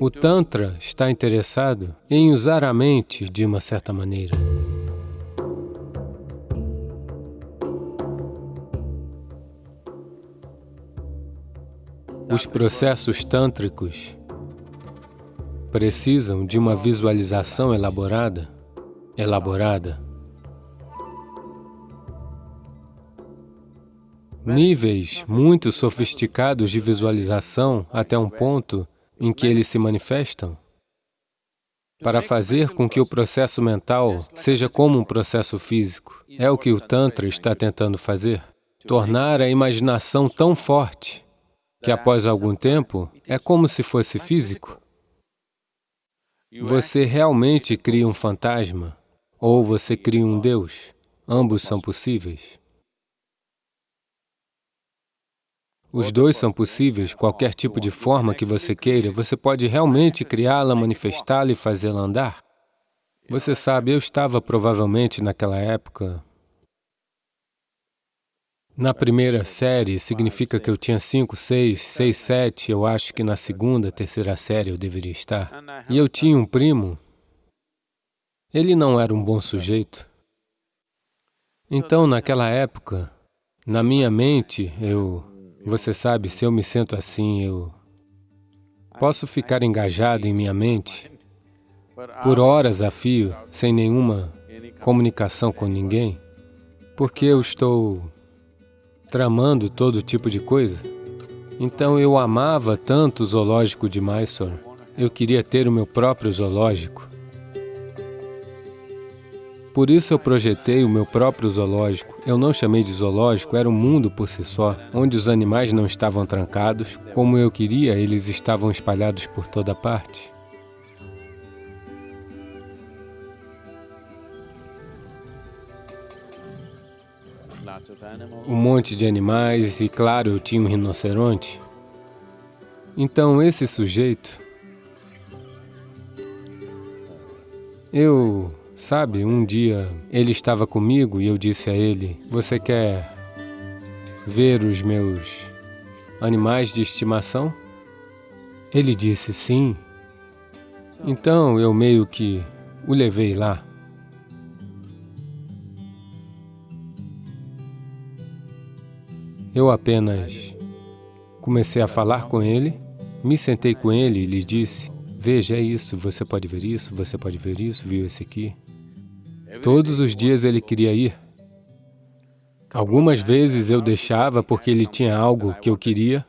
O Tantra está interessado em usar a mente de uma certa maneira. Os processos tântricos precisam de uma visualização elaborada, elaborada. Níveis muito sofisticados de visualização até um ponto em que eles se manifestam para fazer com que o processo mental seja como um processo físico. É o que o Tantra está tentando fazer. Tornar a imaginação tão forte que após algum tempo é como se fosse físico. Você realmente cria um fantasma ou você cria um Deus. Ambos são possíveis. Os dois são possíveis, qualquer tipo de forma que você queira, você pode realmente criá-la, manifestá-la e fazê-la andar. Você sabe, eu estava provavelmente naquela época na primeira série, significa que eu tinha cinco, seis, seis, sete, eu acho que na segunda, terceira série eu deveria estar. E eu tinha um primo, ele não era um bom sujeito. Então, naquela época, na minha mente, eu... Você sabe, se eu me sento assim, eu... Posso ficar engajado em minha mente? Por horas a fio, sem nenhuma comunicação com ninguém, porque eu estou tramando todo tipo de coisa. Então eu amava tanto o zoológico de Mysore, eu queria ter o meu próprio zoológico. Por isso eu projetei o meu próprio zoológico. Eu não chamei de zoológico, era um mundo por si só, onde os animais não estavam trancados. Como eu queria, eles estavam espalhados por toda parte. um monte de animais e, claro, eu tinha um rinoceronte. Então, esse sujeito, eu, sabe, um dia ele estava comigo e eu disse a ele, você quer ver os meus animais de estimação? Ele disse sim. Então, eu meio que o levei lá. Eu apenas comecei a falar com ele, me sentei com ele e lhe disse, veja, é isso, você pode ver isso, você pode ver isso, viu esse aqui. Todos os dias ele queria ir. Algumas vezes eu deixava porque ele tinha algo que eu queria.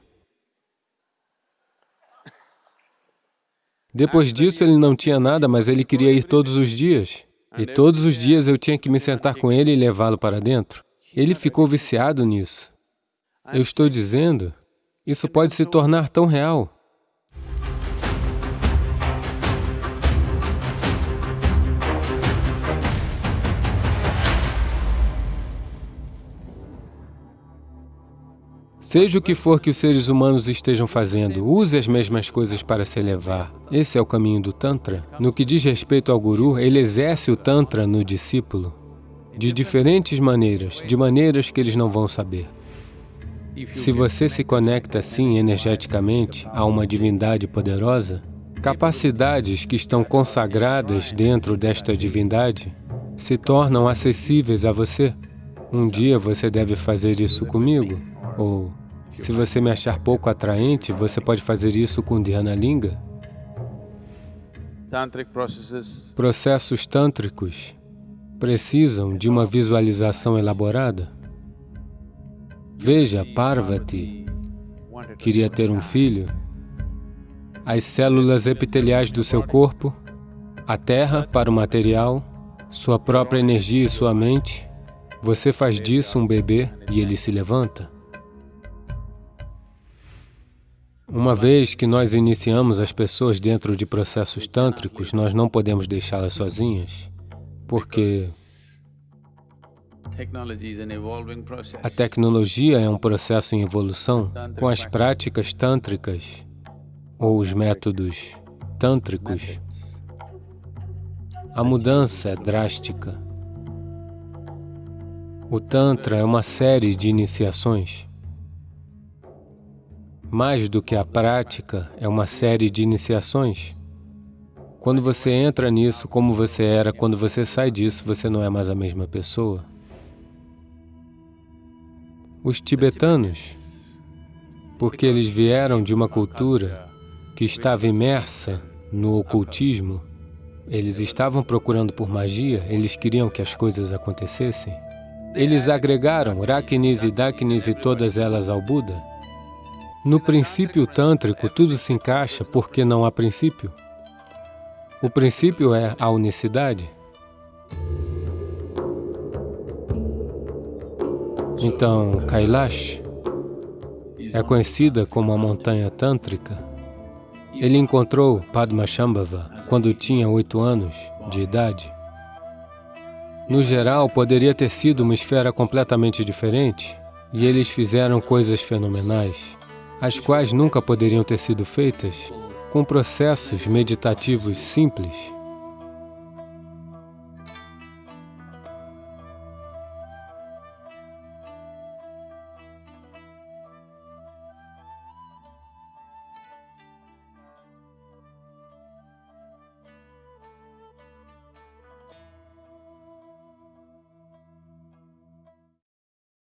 Depois disso ele não tinha nada, mas ele queria ir todos os dias. E todos os dias eu tinha que me sentar com ele e levá-lo para dentro. Ele ficou viciado nisso. Eu estou dizendo, isso pode se tornar tão real. Seja o que for que os seres humanos estejam fazendo, use as mesmas coisas para se elevar. Esse é o caminho do Tantra. No que diz respeito ao Guru, ele exerce o Tantra no discípulo de diferentes maneiras, de maneiras que eles não vão saber. Se você se conecta assim energeticamente a uma divindade poderosa, capacidades que estão consagradas dentro desta divindade se tornam acessíveis a você. Um dia você deve fazer isso comigo, ou se você me achar pouco atraente, você pode fazer isso com Dhyana Linga. Processos tântricos precisam de uma visualização elaborada. Veja, Parvati queria ter um filho. As células epiteliais do seu corpo, a terra para o material, sua própria energia e sua mente, você faz disso um bebê e ele se levanta. Uma vez que nós iniciamos as pessoas dentro de processos tântricos, nós não podemos deixá-las sozinhas, porque a tecnologia é um processo em evolução com as práticas tântricas ou os métodos tântricos. A mudança é drástica. O Tantra é uma série de iniciações. Mais do que a prática, é uma série de iniciações. Quando você entra nisso como você era, quando você sai disso, você não é mais a mesma pessoa. Os tibetanos, porque eles vieram de uma cultura que estava imersa no ocultismo, eles estavam procurando por magia, eles queriam que as coisas acontecessem. Eles agregaram Raknis e Daknis e todas elas ao Buda. No princípio tântrico, tudo se encaixa porque não há princípio. O princípio é a unicidade. Então, Kailash é conhecida como a montanha tântrica. Ele encontrou Padmashambhava quando tinha oito anos de idade. No geral, poderia ter sido uma esfera completamente diferente, e eles fizeram coisas fenomenais, as quais nunca poderiam ter sido feitas com processos meditativos simples